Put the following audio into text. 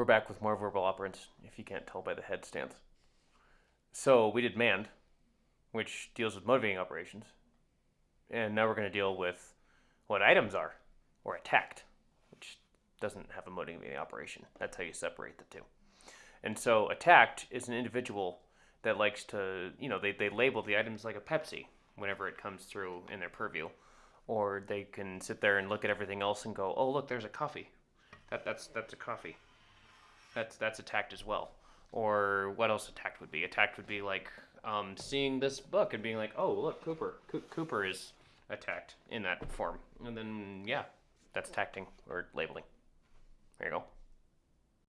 We're back with more verbal operants, if you can't tell by the head stance. So we did mand, which deals with motivating operations. And now we're going to deal with what items are, or a tact, which doesn't have a motivating operation. That's how you separate the two. And so a tact is an individual that likes to, you know, they, they label the items like a Pepsi whenever it comes through in their purview. Or they can sit there and look at everything else and go, oh, look, there's a coffee. That, that's, that's a coffee. That's, that's a tact as well. Or what else a tact would be? A tact would be like um, seeing this book and being like, oh, look, Cooper. Co- Cooper is a tact in that form. And then, yeah, that's tacting or labeling. There you go.